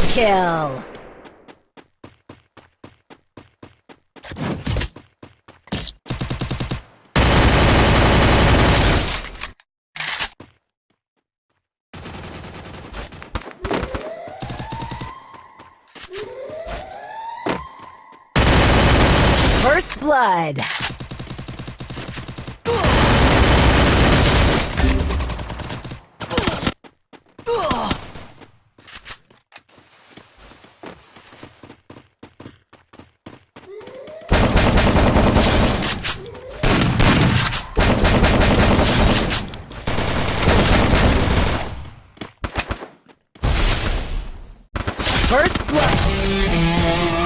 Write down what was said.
Double kill! First blood! First blood!